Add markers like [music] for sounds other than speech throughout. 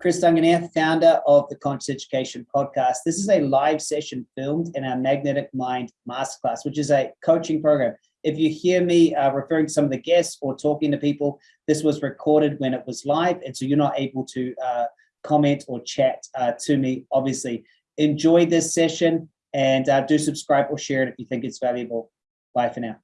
Chris Duncan founder of the Conscious Education Podcast. This is a live session filmed in our Magnetic Mind Masterclass, which is a coaching program. If you hear me uh, referring to some of the guests or talking to people, this was recorded when it was live, and so you're not able to uh, comment or chat uh, to me, obviously. Enjoy this session and uh, do subscribe or share it if you think it's valuable. Bye for now.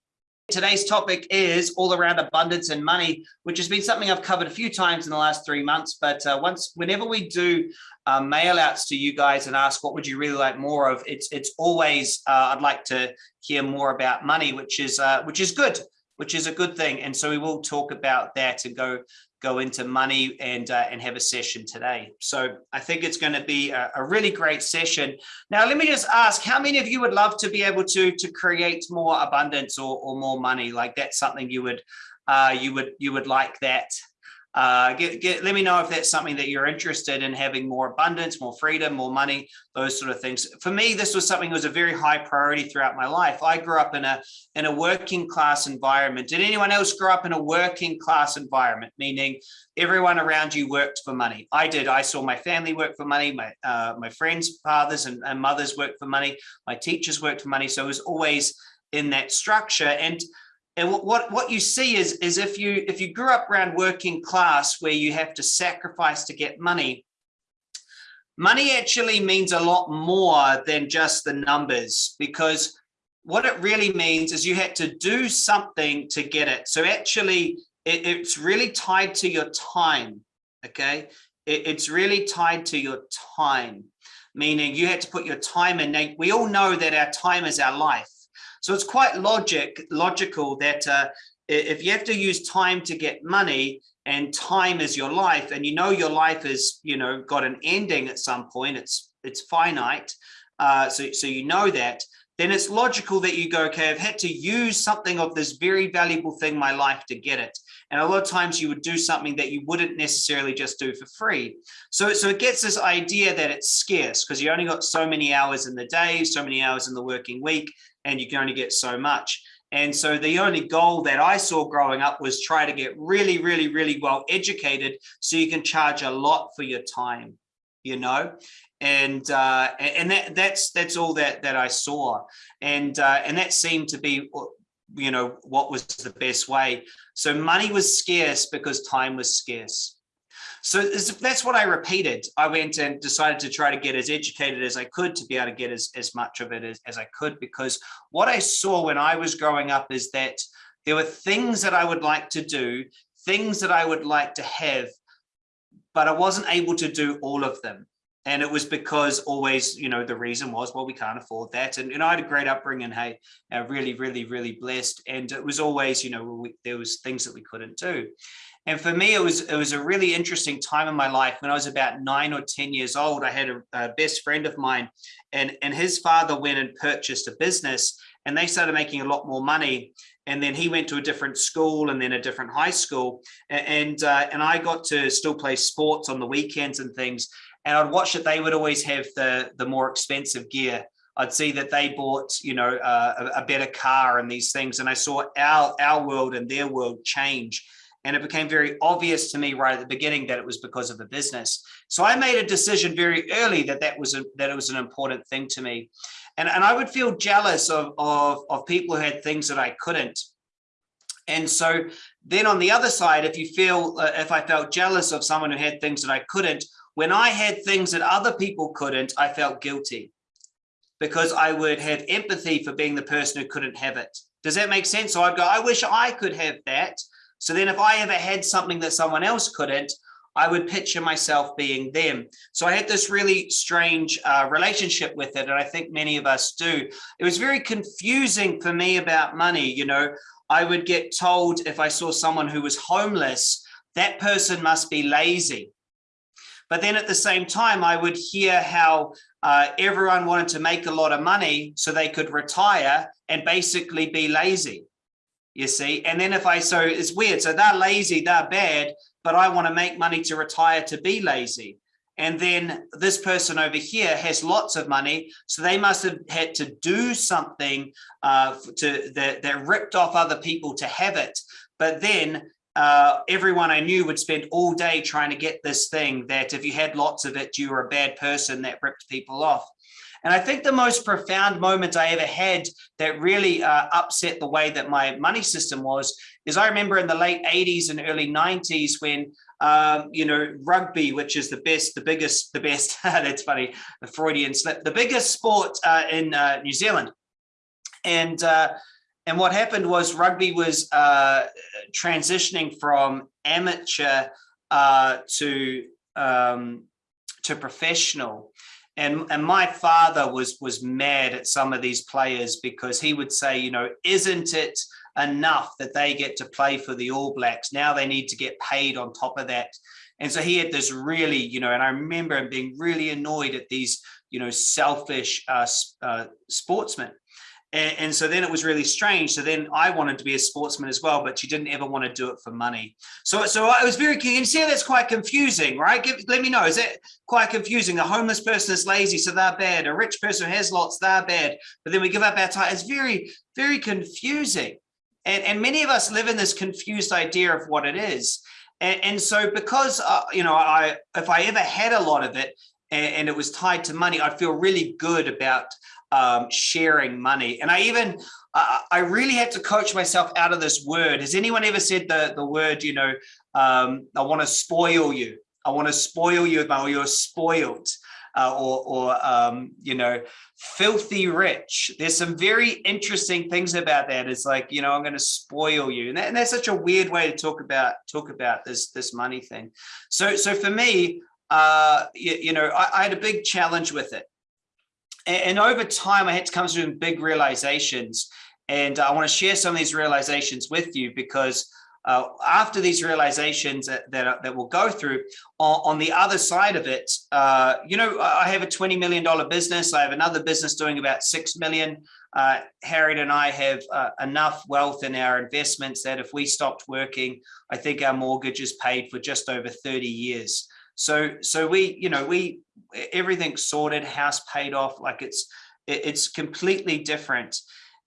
Today's topic is all around abundance and money, which has been something I've covered a few times in the last three months. But uh, once, whenever we do uh, mail outs to you guys and ask what would you really like more of, it's it's always uh, I'd like to hear more about money, which is uh, which is good, which is a good thing. And so we will talk about that and go go into money and uh, and have a session today. So I think it's going to be a, a, really great session. Now, let me just ask, how many of you would love to be able to to create more abundance or, or more money? Like that's something you would uh, you would you would like that uh, get, get, let me know if that's something that you're interested in having more abundance, more freedom, more money, those sort of things. For me, this was something that was a very high priority throughout my life. I grew up in a in a working class environment. Did anyone else grow up in a working class environment, meaning everyone around you worked for money? I did. I saw my family work for money. My uh, my friends' fathers and, and mothers worked for money. My teachers worked for money. So it was always in that structure. And and what, what, you see is, is if you if you grew up around working class where you have to sacrifice to get money, money actually means a lot more than just the numbers because what it really means is you had to do something to get it. So actually, it, it's really tied to your time, okay? It, it's really tied to your time, meaning you had to put your time in. Now, we all know that our time is our life. So it's quite logic logical that uh, if you have to use time to get money and time is your life and you know your life is you know got an ending at some point it's it's finite uh, so so you know that then it's logical that you go okay I've had to use something of this very valuable thing my life to get it. And a lot of times you would do something that you wouldn't necessarily just do for free. So so it gets this idea that it's scarce because you only got so many hours in the day so many hours in the working week and you can only get so much. And so the only goal that I saw growing up was try to get really, really, really well educated so you can charge a lot for your time, you know? And uh, and that that's that's all that that I saw. And uh, and that seemed to be you know what was the best way. So money was scarce because time was scarce. So that's what I repeated. I went and decided to try to get as educated as I could to be able to get as, as much of it as, as I could, because what I saw when I was growing up is that there were things that I would like to do, things that I would like to have, but I wasn't able to do all of them. And it was because always, you know, the reason was, well, we can't afford that. And, know, I had a great upbringing, hey, uh, really, really, really blessed. And it was always, you know, we, there was things that we couldn't do. And for me, it was it was a really interesting time in my life. When I was about nine or 10 years old, I had a, a best friend of mine and, and his father went and purchased a business and they started making a lot more money. And then he went to a different school and then a different high school. And, uh, and I got to still play sports on the weekends and things. And I'd watch that they would always have the, the more expensive gear. I'd see that they bought, you know, uh, a, a better car and these things. And I saw our, our world and their world change. And it became very obvious to me right at the beginning that it was because of the business. So I made a decision very early that that was a, that it was an important thing to me. And, and I would feel jealous of, of, of people who had things that I couldn't. And so then on the other side, if you feel, uh, if I felt jealous of someone who had things that I couldn't, when I had things that other people couldn't, I felt guilty because I would have empathy for being the person who couldn't have it. Does that make sense? So I'd go, I wish I could have that. So then if I ever had something that someone else couldn't, I would picture myself being them. So I had this really strange uh, relationship with it. And I think many of us do. It was very confusing for me about money. You know, I would get told if I saw someone who was homeless, that person must be lazy. But then at the same time, I would hear how uh, everyone wanted to make a lot of money so they could retire and basically be lazy you see? And then if i so it's weird. So they're lazy they're bad but i want to make money to retire to be lazy. And then this person over here has lots of money so they must have had to do something uh, to that, that ripped off other people to have it. But then uh, everyone I knew would spend all day trying to get this thing that if you had lots of it, you were a bad person that ripped people off. And I think the most profound moment I ever had that really uh, upset the way that my money system was is I remember in the late 80s and early 90s when um, you know, rugby, which is the best, the biggest, the best, [laughs] that's funny, the Freudian slip, the biggest sport uh, in uh, New Zealand. And uh, and what happened was rugby was uh, transitioning from amateur uh, to um, to professional. And, and my father was was mad at some of these players because he would say, you know, isn't it enough that they get to play for the All Blacks? Now they need to get paid on top of that. And so he had this really, you know, and I remember him being really annoyed at these, you know, selfish uh, uh, sportsmen. And, and, so then it was really strange. So then I wanted to be a sportsman as well, but she didn't ever want to do it for money. So, so I was very. You see how that's quite confusing, right? Give, let me know. Is that quite confusing? A homeless person is lazy, so they're bad. A rich person has lots, they're bad. But then we give up our time. It's very, very confusing. And, and many of us live in this confused idea of what it is. And, and so because, uh, you know, I if I ever had a lot of it and, and it was tied to money, I'd feel really good about um, sharing money. And I even, uh, I really had to coach myself out of this word. Has anyone ever said the, the word, you know, um, I want to spoil you. I want to spoil you, or you're spoiled. Uh, or, or um, you know, filthy rich. There's some very interesting things about that. It's like, you know, I'm going to spoil you, and, that, and, that's such a weird way to talk about talk about this this money thing. So, so for me, uh, you, you know, I, I, had a big challenge with it, and, over time, I had to come to big realizations. And I want to share some of these realizations with you because uh, after these realizations that, that, that we'll go through on, on the other side of it, uh, you know, I have a $20 million business. I have another business doing about 6 million. Uh, Harriet and I have uh, enough wealth in our investments that if we stopped working, I think our mortgage is paid for just over 30 years. So, so we, you know, we, everything's sorted, house paid off, like it's, it's completely different.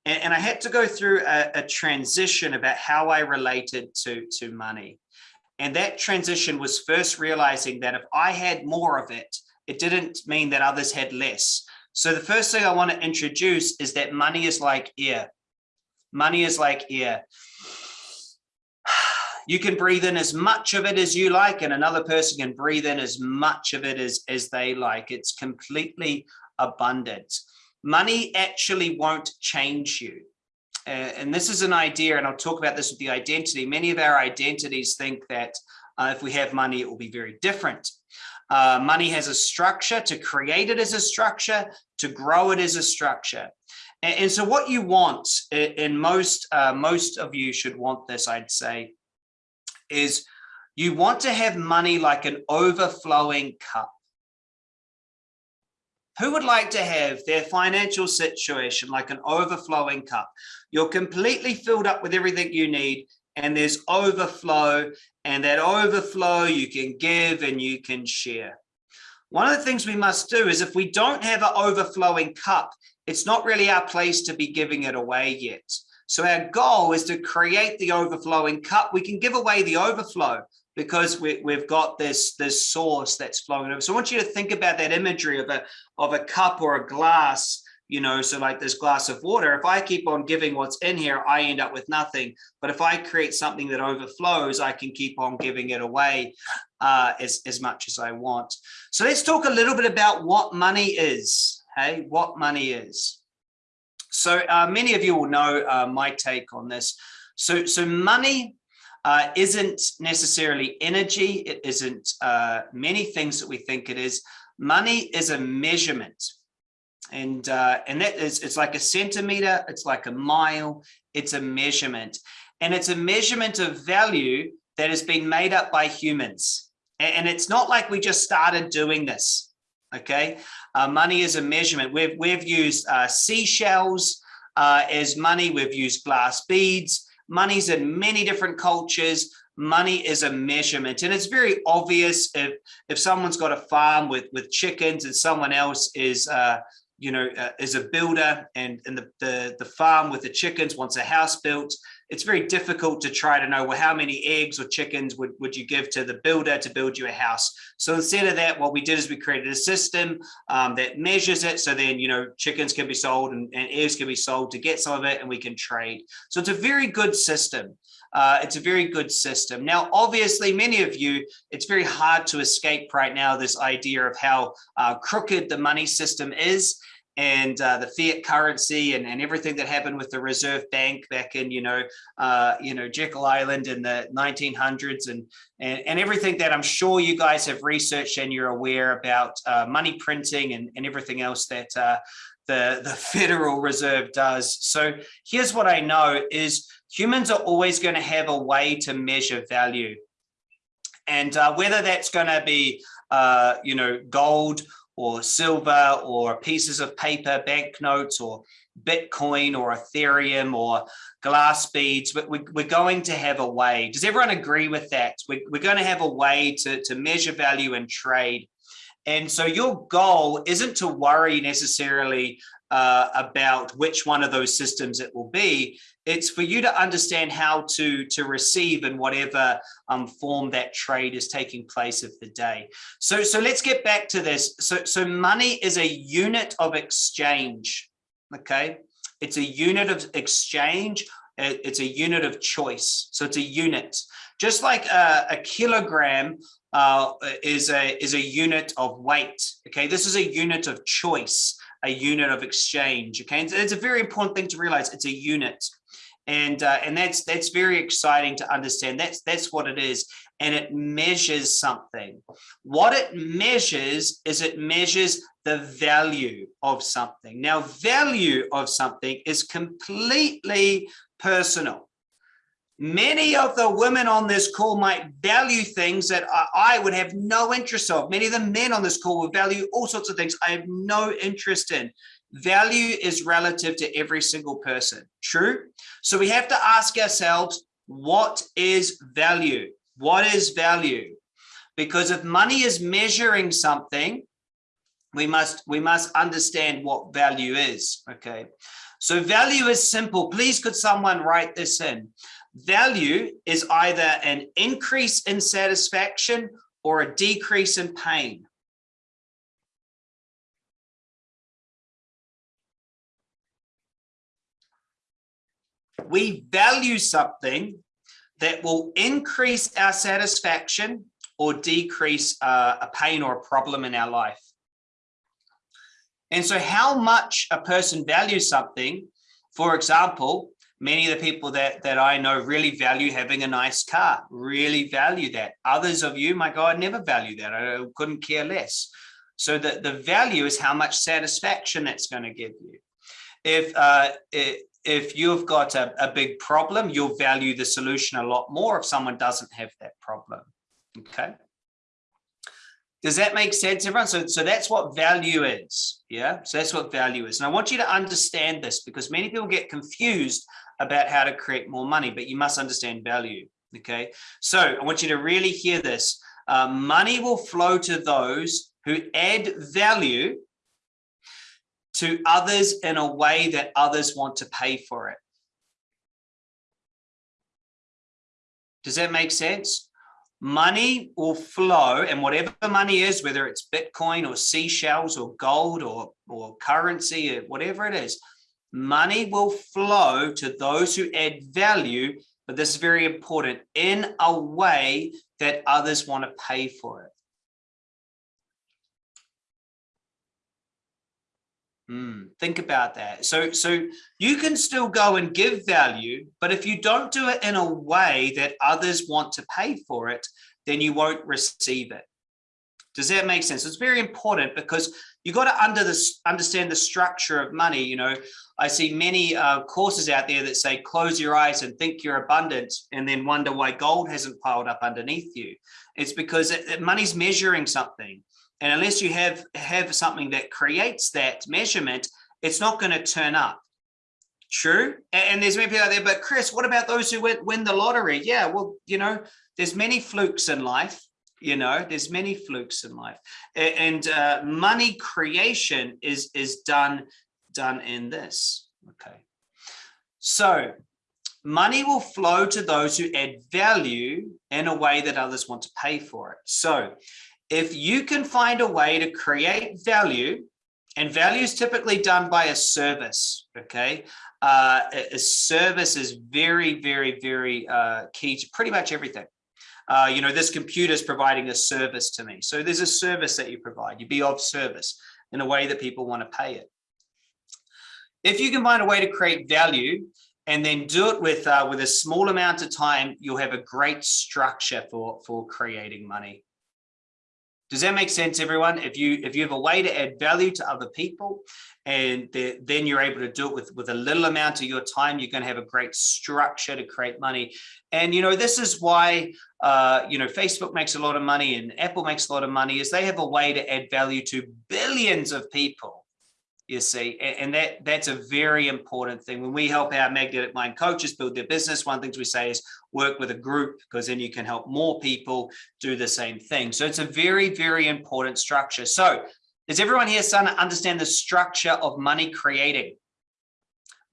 And, and I had to go through a, a transition about how I related to, to money. And that transition was first realizing that if I had more of it, it didn't mean that others had less. So the first thing I want to introduce is that money is like air. Money is like air. You can breathe in as much of it as you like, and another person can breathe in as much of it as, as they like. It's completely abundant. Money actually won't change you. Uh, and this is an idea, and I'll talk about this with the identity. Many of our identities think that uh, if we have money, it will be very different. Uh, money has a structure, to create it as a structure, to grow it as a structure. And, and so what you want, and most, uh, most of you should want this, I'd say, is you want to have money like an overflowing cup. Who would like to have their financial situation like an overflowing cup? You're completely filled up with everything you need and there's overflow and that overflow you can give and you can share. One of the things we must do is if we don't have an overflowing cup, it's not really our place to be giving it away yet. So our goal is to create the overflowing cup. We can give away the overflow because we, have got this, this source that's flowing over. So I want you to think about that imagery of a, of a cup or a glass, you know, so like this glass of water, if I keep on giving what's in here, I end up with nothing. But if I create something that overflows, I can keep on giving it away uh, as, as much as I want. So let's talk a little bit about what money is, hey, what money is. So uh, many of you will know uh, my take on this. So, so money uh, isn't necessarily energy. It isn't uh, many things that we think it is. Money is a measurement. And, uh, and that is, it's like a centimeter, it's like a mile, it's a measurement. And it's a measurement of value that has been made up by humans. And it's not like we just started doing this okay? Uh, money is a measurement. We've, we've used uh, seashells uh, as money. We've used glass beads. Money's in many different cultures. Money is a measurement. And it's very obvious if, if someone's got a farm with, with chickens and someone else is, uh, you know, uh, is a builder and, and the, the, the farm with the chickens wants a house built, it's very difficult to try to know, well, how many eggs or chickens would, would you give to the builder to build you a house? So instead of that, what we did is we created a system um, that measures it. So then, you know, chickens can be sold and, and eggs can be sold to get some of it and we can trade. So it's a very good system. Uh, it's a very good system. Now, obviously, many of you, it's very hard to escape right now this idea of how uh, crooked the money system is and uh, the fiat currency and, and everything that happened with the Reserve Bank back in, you know, uh, you know, Jekyll Island in the 1900s and, and, and everything that I'm sure you guys have researched and you're aware about uh, money printing and, and everything else that uh, the, the [laughs] Federal Reserve does. So here's what I know is humans are always going to have a way to measure value. And uh, whether that's going to be, uh, you know, gold or silver or pieces of paper, banknotes or Bitcoin or Ethereum or glass beads, we're going to have a way. Does everyone agree with that? We're going to have a way to, to measure value and trade. And so your goal isn't to worry necessarily uh, about which one of those systems it will be. It's for you to understand how to, to receive in whatever um, form that trade is taking place of the day. So, so let's get back to this. So, so money is a unit of exchange, okay? It's a unit of exchange. It's a unit of choice. So it's a unit. Just like a, a kilogram uh, is a is a unit of weight. Okay, this is a unit of choice, a unit of exchange. Okay, and it's a very important thing to realize. It's a unit, and uh, and that's that's very exciting to understand. That's that's what it is, and it measures something. What it measures is it measures the value of something. Now, value of something is completely personal many of the women on this call might value things that I would have no interest of. Many of the men on this call will value all sorts of things I have no interest in. Value is relative to every single person. True. So we have to ask ourselves, what is value? What is value? Because if money is measuring something, we must we must understand what value is. Okay. So value is simple. Please could someone write this in? Value is either an increase in satisfaction or a decrease in pain. We value something that will increase our satisfaction or decrease uh, a pain or a problem in our life. And so how much a person values something, for example, many of the people that that I know really value having a nice car, really value that. Others of you, my God, never value that. I couldn't care less. So the, the value is how much satisfaction that's going to give you. If uh, if you've got a, a big problem, you'll value the solution a lot more if someone doesn't have that problem. Okay. Does that make sense, everyone? So, so that's what value is. Yeah. So that's what value is. And I want you to understand this because many people get confused about how to create more money, but you must understand value. Okay, so I want you to really hear this. Uh, money will flow to those who add value to others in a way that others want to pay for it. Does that make sense? Money will flow and whatever money is, whether it's Bitcoin or seashells or gold or, or currency or whatever it is, money will flow to those who add value, but this is very important, in a way that others want to pay for it. Hmm, think about that. So, so you can still go and give value, but if you don't do it in a way that others want to pay for it, then you won't receive it. Does that make sense? It's very important because you got to under understand the structure of money. You know, I see many uh, courses out there that say, close your eyes and think you're abundant and then wonder why gold hasn't piled up underneath you. It's because it, it, money's measuring something. And unless you have, have something that creates that measurement, it's not going to turn up. True. And, there's many people out there, but Chris, what about those who win the lottery? Yeah, well, you know, there's many flukes in life you know there's many flukes in life and uh, money creation is is done done in this okay so money will flow to those who add value in a way that others want to pay for it so if you can find a way to create value and value is typically done by a service okay uh, a service is very very very uh, key to pretty much everything uh, you know, this computer is providing a service to me. So there's a service that you provide. You be of service in a way that people want to pay it. If you can find a way to create value and then do it with uh, with a small amount of time, you'll have a great structure for for creating money. Does that make sense, everyone? If you if you have a way to add value to other people, and then you're able to do it with with a little amount of your time, you're going to have a great structure to create money. And you know this is why uh, you know Facebook makes a lot of money and Apple makes a lot of money is they have a way to add value to billions of people you see and that that's a very important thing. When we help our magnetic mind coaches build their business one of the things we say is work with a group because then you can help more people do the same thing. So it's a very very important structure. So does everyone here to understand the structure of money creating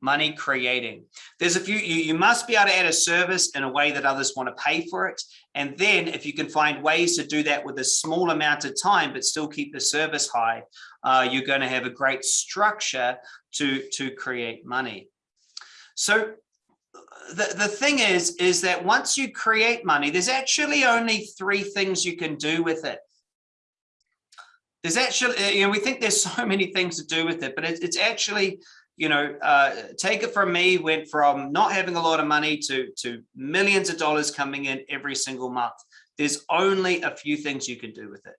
money creating. There's a few, you, you must be able to add a service in a way that others want to pay for it. And then if you can find ways to do that with a small amount of time, but still keep the service high, uh, you're going to have a great structure to, to create money. So the, the thing is, is that once you create money, there's actually only three things you can do with it. There's actually, you know, we think there's [laughs] so many things to do with it, but it, it's actually you know, uh, take it from me, went from not having a lot of money to, to millions of dollars coming in every single month. There's only a few things you can do with it.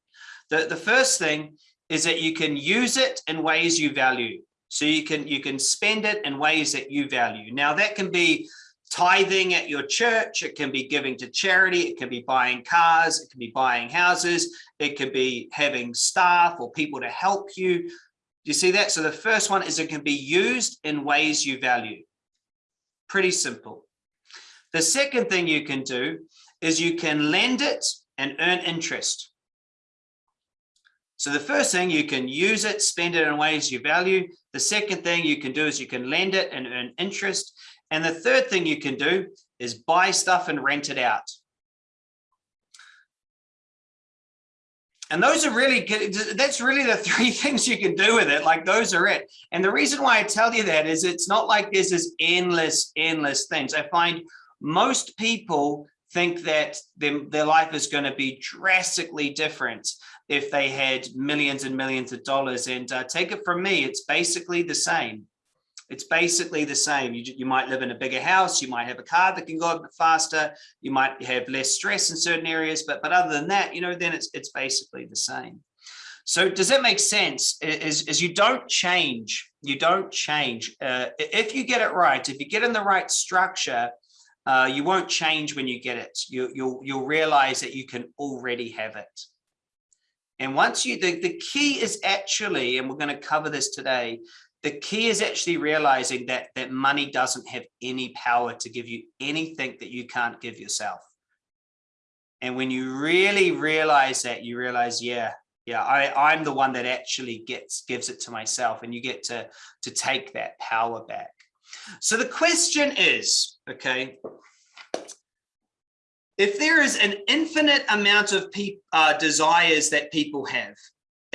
The, the first thing is that you can use it in ways you value. So you can, you can spend it in ways that you value. Now that can be tithing at your church, it can be giving to charity, it can be buying cars, it can be buying houses, it could be having staff or people to help you, you see that? So the first one is it can be used in ways you value. Pretty simple. The second thing you can do is you can lend it and earn interest. So the first thing you can use it, spend it in ways you value. The second thing you can do is you can lend it and earn interest. And the third thing you can do is buy stuff and rent it out. And those are really good. That's really the [laughs] three things you can do with it. Like those are it. And the reason why I tell you that is it's not like there's this endless, endless things. I find most people think that their, their life is going to be drastically different if they had millions and millions of dollars. And uh, take it from me, it's basically the same it's basically the same. You, you might live in a bigger house, you might have a car that can go a bit faster, you might have less stress in certain areas, but, but other than that, you know, then it's, it's basically the same. So does that make sense? Is, is you don't change, you don't change. Uh, if you get it right, if you get in the right structure, uh, you won't change when you get it. You, you'll, you'll realize that you can already have it. And once you, the, the key is actually, and we're going to cover this today, the key is actually realizing that that money doesn't have any power to give you anything that you can't give yourself. And when you really realize that, you realize, yeah, yeah, I, I'm the one that actually gets gives it to myself, and you get to to take that power back. So the question is, okay, if there is an infinite amount of uh, desires that people have,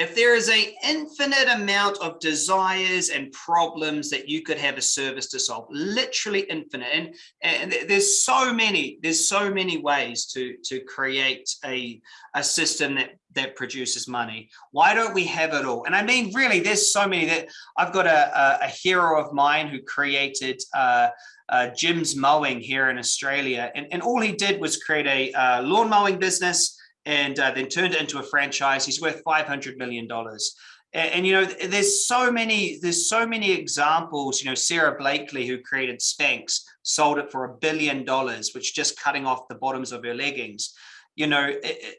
if there is an infinite amount of desires and problems that you could have a service to solve, literally infinite, and, and there's so many, there's so many ways to, to create a, a system that, that produces money. Why don't we have it all? And I mean, really, there's so many that I've got a, a, a hero of mine who created uh, uh, Jim's Mowing here in Australia. And, and all he did was create a uh, lawn mowing business and uh, then turned it into a franchise. He's worth $500 million. And, and, you know, there's so many, there's so many examples, you know, Sara Blakely, who created Spanx, sold it for a billion dollars, which just cutting off the bottoms of her leggings, you know,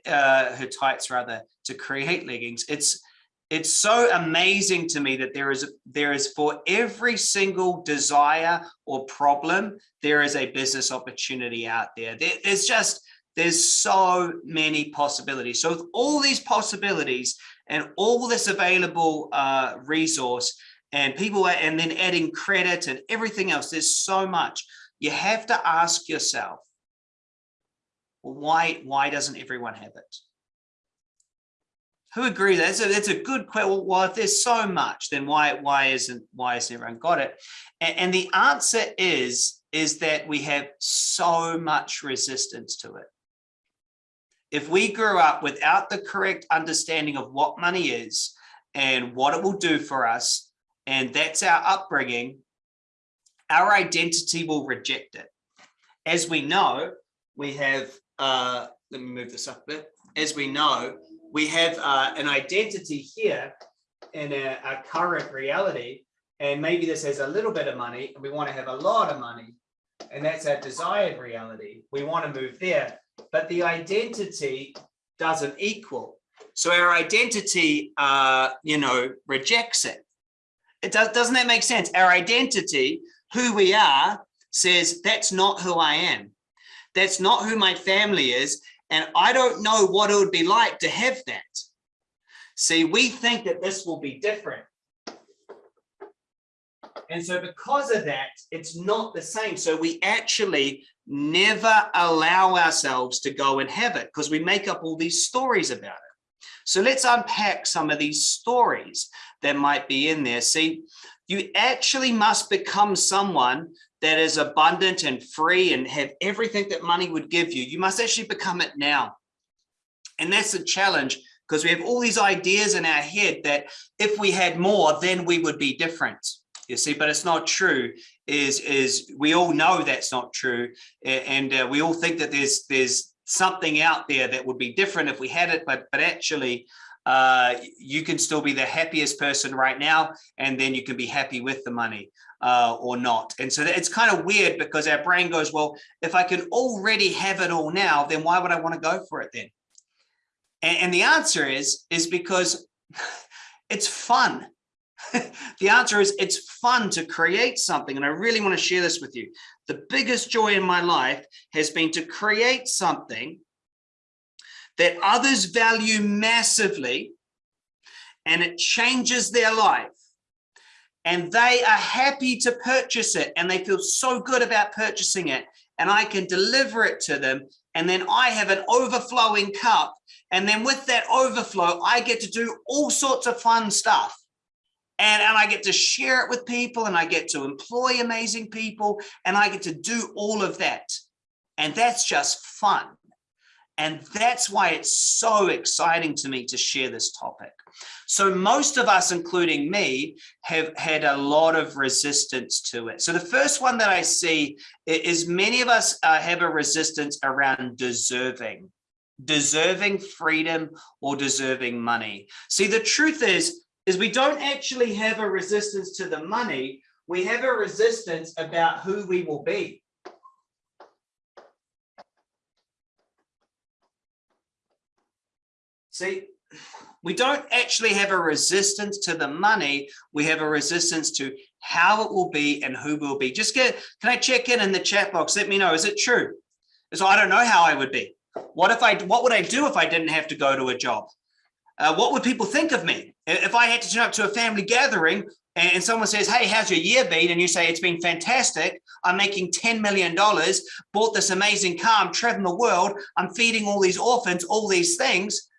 uh, her tights rather, to create leggings. It's, it's so amazing to me that there is there is for every single desire or problem there is a business opportunity out there, there there's just There's so many possibilities. So with all these possibilities and all this available uh, resource and people are, and then adding credit and everything else, there's so much. You have to ask yourself, why, why doesn't everyone have it? Who agree? That's a, that's a good question. Well, if there's so much, then why, why isn't, why has everyone got it? And, and the answer is, is that we have so much resistance to it. If we grew up without the correct understanding of what money is and what it will do for us, and that's our upbringing, our identity will reject it. As we know, we have, uh, let me move this up a bit. As we know, we have uh, an identity here in a, a current reality, and maybe this has a little bit of money, and we want to have a lot of money, and that's our desired reality. We want to move there, but the identity doesn't equal. So our identity, uh, you know, rejects it. It does, doesn't that make sense? Our identity, who we are, says that's not who I am. That's not who my family is. And I don't know what it would be like to have that. See, we think that this will be different. And so because of that, it's not the same. So we actually never allow ourselves to go and have it because we make up all these stories about it. So let's unpack some of these stories that might be in there. See, you actually must become someone that is abundant and free and have everything that money would give you. You must actually become it now. And that's the challenge because we have all these ideas in our head that if we had more, then we would be different. You see, but it's not true. Is is we all know that's not true, and uh, we all think that there's there's something out there that would be different if we had it, but but actually, uh, you can still be the happiest person right now, and then you can be happy with the money uh, or not. And so it's kind of weird because our brain goes, well, if I can already have it all now, then why would I want to go for it then? And, and the answer is, is because [laughs] it's fun. [laughs] the answer is it's fun to create something. And I really want to share this with you. The biggest joy in my life has been to create something that others value massively and it changes their life and they are happy to purchase it and they feel so good about purchasing it and I can deliver it to them and then I have an overflowing cup and then with that overflow I get to do all sorts of fun stuff and, and I get to share it with people and I get to employ amazing people and I get to do all of that and that's just fun and that's why it's so exciting to me to share this topic. So most of us, including me, have had a lot of resistance to it. So the first one that I see is many of us uh, have a resistance around deserving, deserving freedom or deserving money. See, the truth is, is we don't actually have a resistance to the money. We have a resistance about who we will be. See, we don't actually have a resistance to the money. We have a resistance to how it will be and who will be. Just get, can I check in in the chat box? Let me know, is it true? So I don't know how I would be. What if I, what would I do if I didn't have to go to a job? Uh, what would people think of me? If I had to turn up to a family gathering and someone says, hey, how's your year been? And you say, it's been fantastic. I'm making $10 million, bought this amazing car, I'm traveling the world, I'm feeding all these orphans, all these things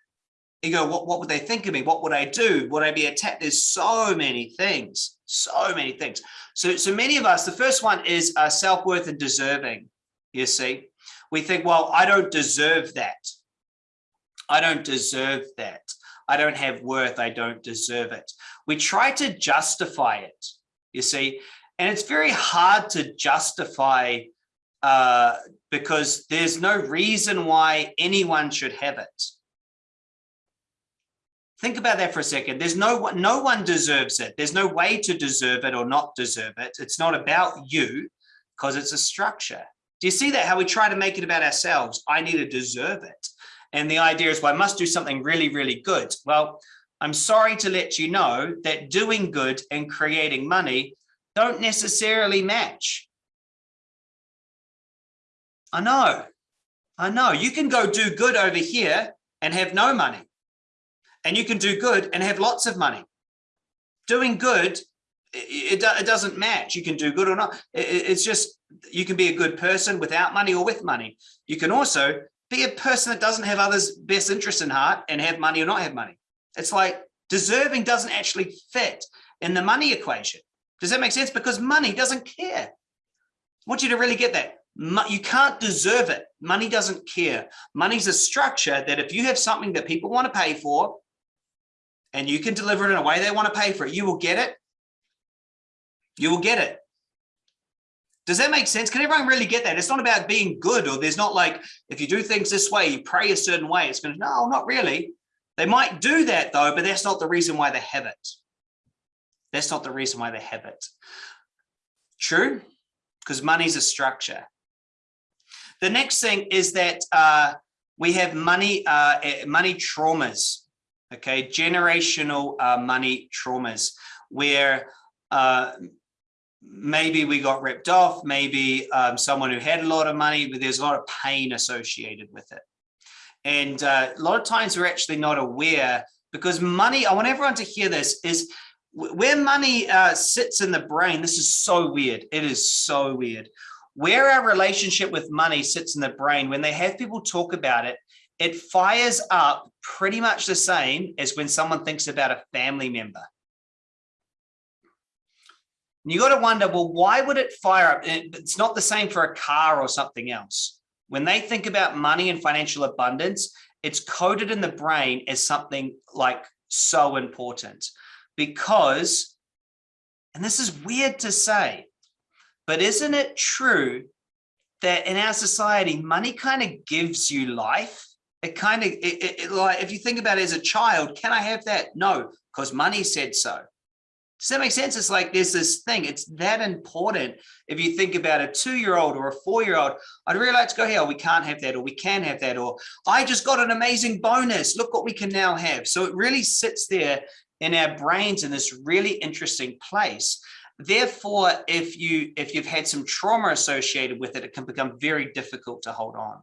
you go, what, what would they think of me? What would I do? Would I be attacked? There's so many things, so many things. So, so many of us, the first one is uh, self-worth and deserving, you see. We think, well, I don't deserve that. I don't deserve that. I don't have worth. I don't deserve it. We try to justify it, you see, and it's very hard to justify uh, because there's no reason why anyone should have it. Think about that for a second. There's no one, no one deserves it. There's no way to deserve it or not deserve it. It's not about you because it's a structure. Do you see that? How we try to make it about ourselves. I need to deserve it. And the idea is, well, I must do something really, really good. Well, I'm sorry to let you know that doing good and creating money don't necessarily match. I know. I know you can go do good over here and have no money. And you can do good and have lots of money. Doing good, it, it doesn't match. You can do good or not. It's just, you can be a good person without money or with money. You can also be a person that doesn't have others' best interests in heart and have money or not have money. It's like deserving doesn't actually fit in the money equation. Does that make sense? Because money doesn't care. I want you to really get that. You can't deserve it. Money doesn't care. Money's a structure that if you have something that people want to pay for and you can deliver it in a way they want to pay for it, you will get it. You will get it. Does that make sense? Can everyone really get that? It's not about being good or there's not like, if you do things this way, you pray a certain way. It's going to, no, not really. They might do that though, but that's not the reason why they have it. That's not the reason why they have it. True? Because money's a structure. The next thing is that uh, we have money, uh, eh, money traumas, okay, generational uh, money traumas, where uh, maybe we got ripped off, maybe um, someone who had a lot of money, but there's a lot of pain associated with it. And uh, a lot of times we're actually not aware because money, I want everyone to hear this, is where money uh, sits in the brain, this is so weird. It is so weird where our relationship with money sits in the brain, when they have people talk about it, it fires up pretty much the same as when someone thinks about a family member. And you got to wonder, well, why would it fire up? It's not the same for a car or something else. When they think about money and financial abundance, it's coded in the brain as something like so important because, and this is weird to say, but isn't it true that in our society, money kind of gives you life? It kind of, it, it, like, if you think about it as a child, can I have that? No, because money said so. Does that make sense? It's like there's this thing, it's that important. If you think about a two-year-old or a four-year-old, I'd really like to go here, we can't have that, or we can have that, or I just got an amazing bonus. Look what we can now have. So it really sits there in our brains in this really interesting place. Therefore, if you if you've had some trauma associated with it, it can become very difficult to hold on.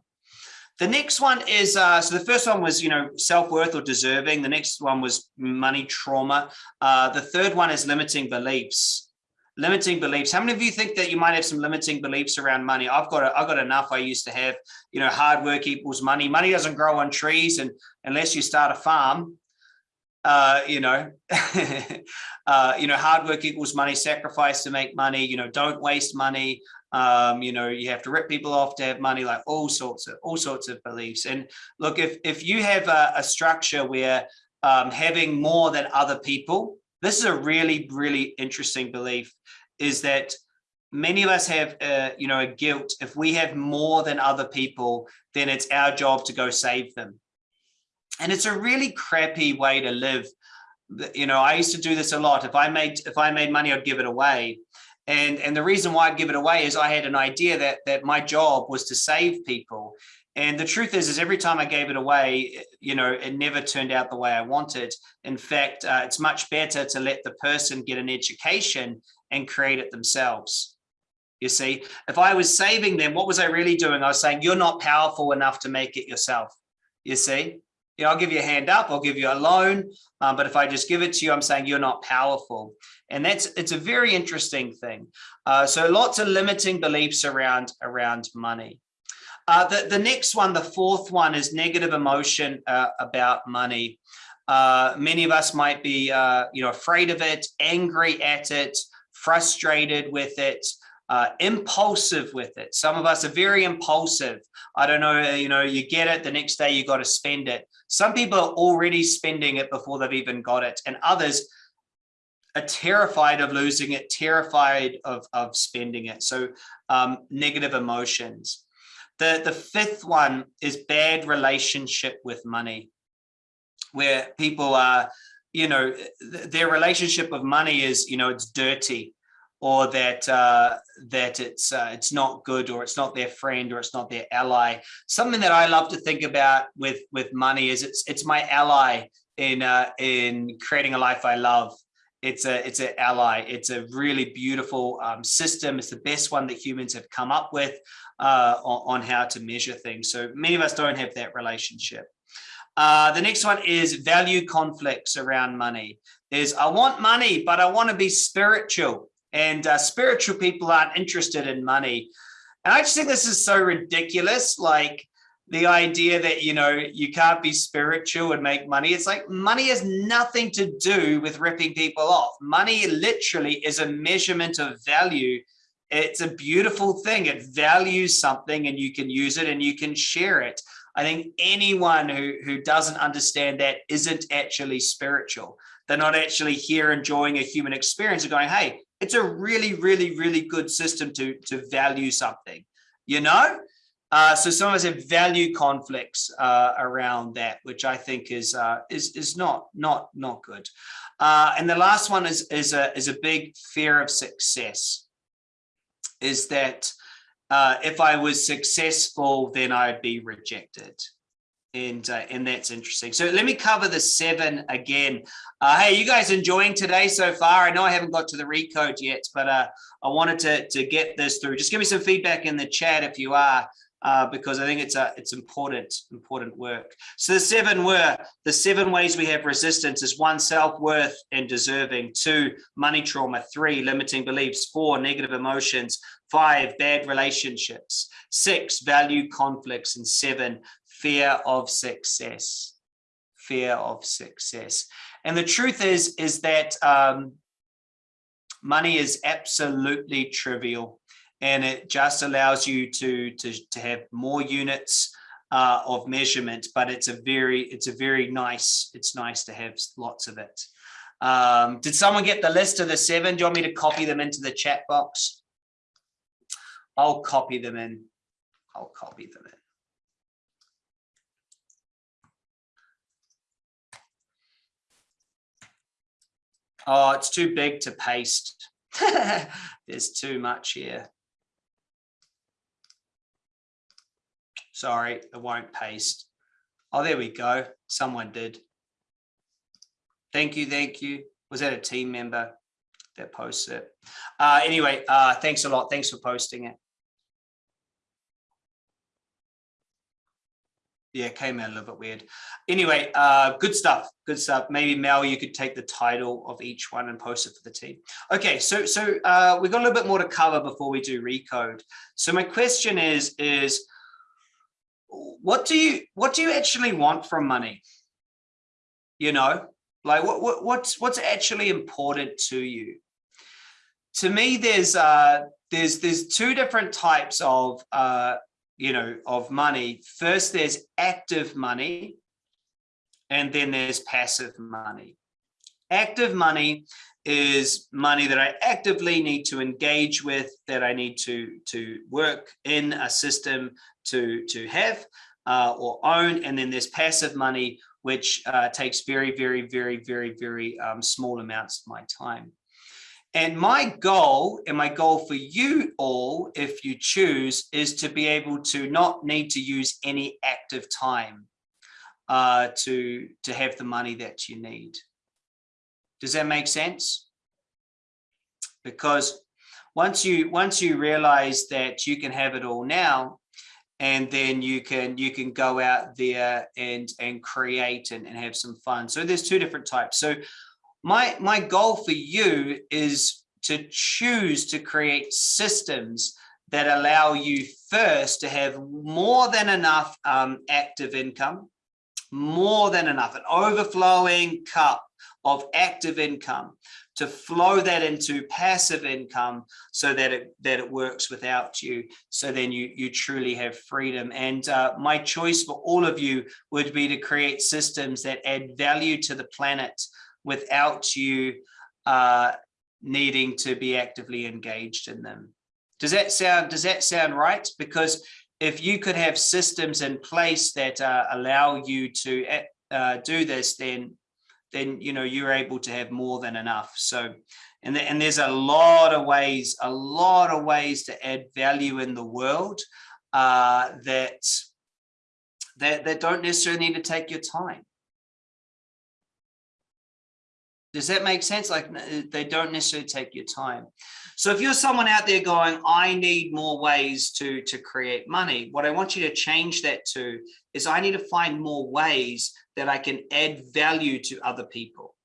The next one is, uh, so the first one was, you know, self-worth or deserving. The next one was money trauma. Uh, the third one is limiting beliefs. Limiting beliefs. How many of you think that you might have some limiting beliefs around money? I've got, a, I've got enough. I used to have, you know, hard work equals money. Money doesn't grow on trees, and unless you start a farm, uh, you know, [laughs] uh, you know, hard work equals money, sacrifice to make money, you know, don't waste money. Um, you know, you have to rip people off to have money, like all sorts of all sorts of beliefs. And look, if if you have a, a structure where um, having more than other people, this is a really, really interesting belief, is that many of us have, uh, you know, a guilt. If we have more than other people, then it's our job to go save them and it's a really crappy way to live. You know, I used to do this a lot. If I made if I made money, I'd give it away. And, and the reason why I'd give it away is I had an idea that, that my job was to save people. And the truth is, is every time I gave it away, you know, it never turned out the way I wanted. In fact, uh, it's much better to let the person get an education and create it themselves. You see, if I was saving them, what was I really doing? I was saying, you're not powerful enough to make it yourself. You see, you know, I'll give you a hand up, I'll give you a loan, um, but if I just give it to you, I'm saying you're not powerful. And that's, it's a very interesting thing. Uh, so lots of limiting beliefs around, around money. Uh, the, the next one, the fourth one is negative emotion uh, about money. Uh, many of us might be, uh, you know, afraid of it, angry at it, frustrated with it, uh, impulsive with it. Some of us are very impulsive. I don't know, you know, you get it, the next day you got to spend it. Some people are already spending it before they've even got it. And others are terrified of losing it, terrified of, of spending it. So um, negative emotions. The, the fifth one is bad relationship with money, where people are, you know, their relationship with money is, you know, it's dirty or that uh, that it's uh, it's not good or it's not their friend or it's not their ally. Something that I love to think about with with money is it's it's my ally in uh, in creating a life I love. it's a it's an ally. It's a really beautiful um, system. It's the best one that humans have come up with uh, on, on, how to measure things. So many of us don't have that relationship. Uh, the next one is value conflicts around money. Is I want money, but I want to be spiritual. And uh, spiritual people aren't interested in money. And I just think this is so ridiculous. Like the idea that, you know, you can't be spiritual and make money. It's like money has nothing to do with ripping people off. Money literally is a measurement of value. It's a beautiful thing. It values something and you can use it and you can share it. I think anyone who, who doesn't understand that isn't actually spiritual. They're not actually here enjoying a human experience and going, hey, it's a really, really, really good system to, to value something, you know? Uh, so some of us have value conflicts uh, around that, which I think is uh, is is not not not good. Uh, and the last one is is a is a big fear of success. Is that uh, if I was successful, then I'd be rejected. And uh, and that's interesting. So let me cover the seven again. hey, you guys enjoying today so far? I know I haven't got to the recode yet, but I wanted to to get this through. Just give me some feedback in the chat if you are uh, because I think it's a it's important important work. So the seven were the seven ways we have resistance is one self-worth and deserving, two money trauma, three limiting beliefs, four negative emotions, five bad relationships, six value conflicts, and seven fear of success. Fear of success. And the truth is is that um, money is absolutely trivial and it just allows you to to, to have more units uh, of measurement but it's a very it's a very nice it's nice to have lots of it. Um, did someone get the list of the seven? Do you want me to copy them into the chat box? I'll copy them in. I'll copy them in Oh, it's too big to paste. [laughs] There's too much here. Sorry, it won't paste. Oh, there we go. Someone did. Thank you, thank you. Was that a team member that posted it? Uh, anyway, uh, thanks a lot. Thanks for posting it. Yeah, came out a little bit weird. Anyway, uh, good stuff. Good stuff. Maybe Mel, you could take the title of each one and post it for the team. Okay, so so uh, we've got a little bit more to cover before we do recode. So my question is is what do you what do you actually want from money you know like what, what what's what's actually important to you to me there's uh there's there's two different types of uh you know of money first there's active money and then there's passive money active money is money that I actively need to engage with, that I need to, to work in a system to, to have uh, or own. And then there's passive money, which uh, takes very, very, very, very, very um, small amounts of my time. And my goal and my goal for you all, if you choose, is to be able to not need to use any active time uh, to, to have the money that you need. Does that make sense? Because once you once you realize that you can have it all now, and then you can you can go out there and and create and, and have some fun. So there's two different types. So my my goal for you is to choose to create systems that allow you first to have more than enough um, active income, more than enough, an overflowing cup of active income to flow that into passive income so that it that it works without you so then you you truly have freedom. And uh, my choice for all of you would be to create systems that add value to the planet without you uh, needing to be actively engaged in them. Does that sound does that sound right? Because if you could have systems in place that uh, allow you to uh, do this then then you know you're able to have more than enough. So and, the, and there's a lot of ways a lot of ways to add value in the world uh, that that, that don't necessarily need to take your time Does that make sense? Like uh, they don't necessarily take your time. So if you're someone out there going, I need more ways to, to create money, what I want you to change that to is I need to find more ways that I can add value to other people.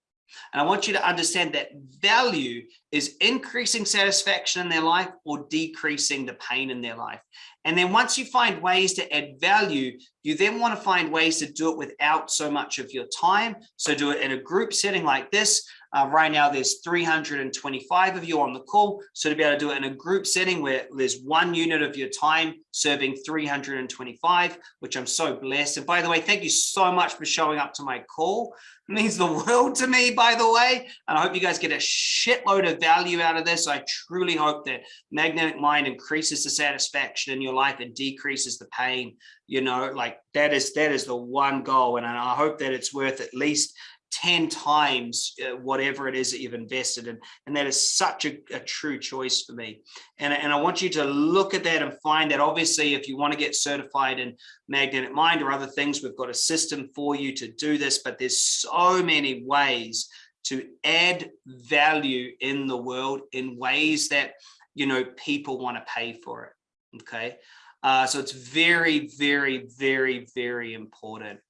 And I want you to understand that value is increasing satisfaction in their life or decreasing the pain in their life. And then once you find ways to add value, you then want to find ways to do it without so much of your time. So do it in a group setting like this. Uh, right now, there's 325 of you on the call. So to be able to do it in a group setting where there's one unit of your time serving 325, which I'm so blessed. And by the way, thank you so much for showing up to my call. It means the world to me, by the way. And I hope you guys get a shitload of value out of this. I truly hope that Magnetic Mind increases the satisfaction in your life and decreases the pain. You know, like that is that is the one goal. And I hope that it's worth at least 10 times uh, whatever it is that you've invested in. And that is such a, a, true choice for me. And, and I want you to look at that and find that obviously if you want to get certified in magnetic mind or other things, we've got a system for you to do this, but there's so many ways to add value in the world in ways that, you know, people want to pay for it. Okay. Uh, so it's very, very, very, very important.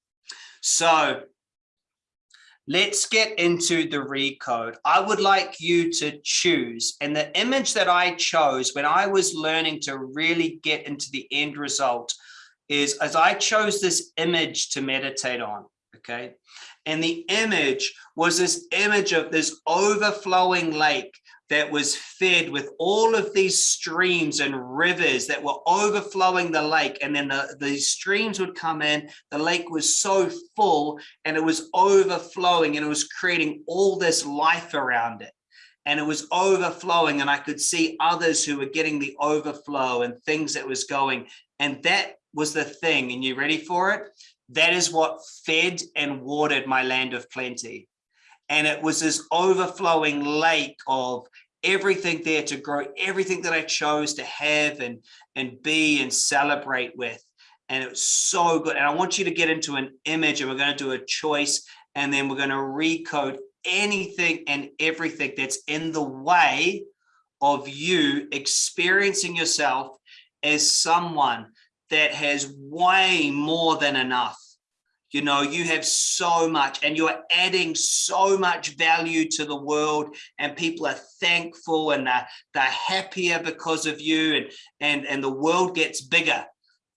So Let's get into the recode. I would like you to choose. And the image that I chose when I was learning to really get into the end result is as I chose this image to meditate on, okay? And the image was this image of this overflowing lake that was fed with all of these streams and rivers that were overflowing the lake. And then the, the streams would come in, the lake was so full and it was overflowing and it was creating all this life around it. And it was overflowing and I could see others who were getting the overflow and things that was going. And that was the thing. And you ready for it? That is what fed and watered my land of plenty and it was this overflowing lake of everything there to grow everything that I chose to have and and be and celebrate with. And it was so good. And I want you to get into an image and we're going to do a choice and then we're going to recode anything and everything that's in the way of you experiencing yourself as someone that has way more than enough you know you have so much and you're adding so much value to the world and people are thankful and they're, they're happier because of you and and and the world gets bigger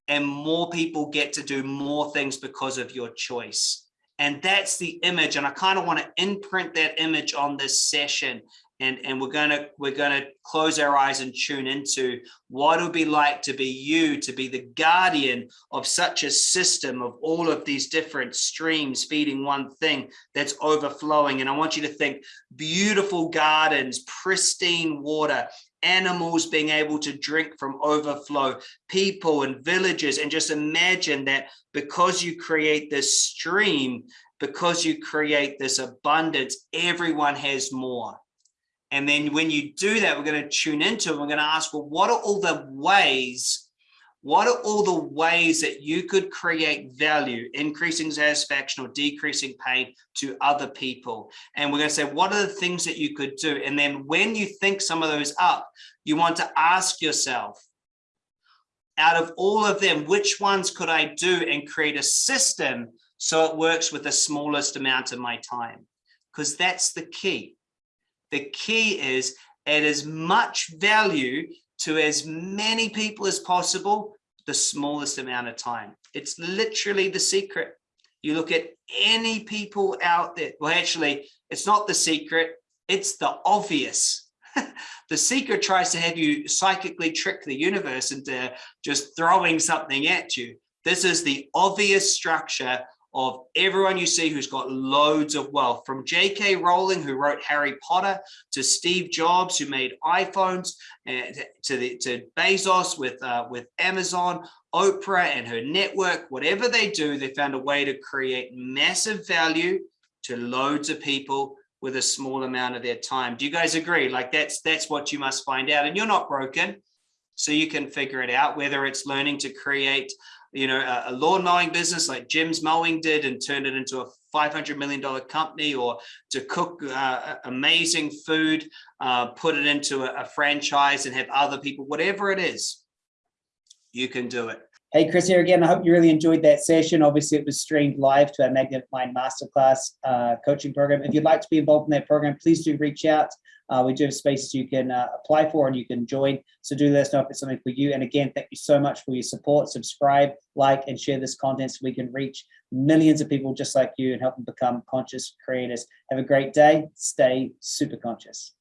and more people get to do more things because of your choice. And that's the image and i kind of want to imprint that image on this session and and we're gonna we're gonna close our eyes and tune into what it would be like to be you to be the guardian of such a system of all of these different streams feeding one thing that's overflowing. And i want you to think beautiful gardens pristine water animals being able to drink from overflow people and villages and just imagine that because you create this stream because you create this abundance everyone has more and then when you do that, we're going to tune into it. We're going to ask, well, what are all the ways, what are all the ways that you could create value, increasing satisfaction or decreasing pain to other people? And we're going to say, what are the things that you could do? And then when you think some of those up, you want to ask yourself, out of all of them, which ones could I do and create a system so it works with the smallest amount of my time? Because that's the key the key is add as much value to as many people as possible, the smallest amount of time. It's literally the secret. You look at any people out there. Well, actually, it's not the secret. It's the obvious. [laughs] the secret tries to have you psychically trick the universe into just throwing something at you. This is the obvious structure of everyone you see who's got loads of wealth from J.K. Rowling, who wrote Harry Potter, to Steve Jobs, who made iPhones, and to the, to Bezos with uh, with Amazon, Oprah and her network. Whatever they do, they found a way to create massive value to loads of people with a small amount of their time. Do you guys agree? Like that's that's what you must find out, and you're not broken, so you can figure it out. Whether it's learning to create you know, a, a lawn mowing business like Jim's Mowing did and turned it into a $500 million company or to cook uh, amazing food, uh, put it into a, a franchise and have other people, whatever it is, you can do it. Hey, Chris here again. I hope you really enjoyed that session. Obviously, it was streamed live to our Magnet Mind Masterclass uh, coaching program. If you'd like to be involved in that program, please do reach out. Uh, we do have spaces you can uh, apply for and you can join. So do let us know if it's something for you. And again, thank you so much for your support. Subscribe, like, and share this content so we can reach millions of people just like you and help them become conscious creators. Have a great day. Stay super conscious.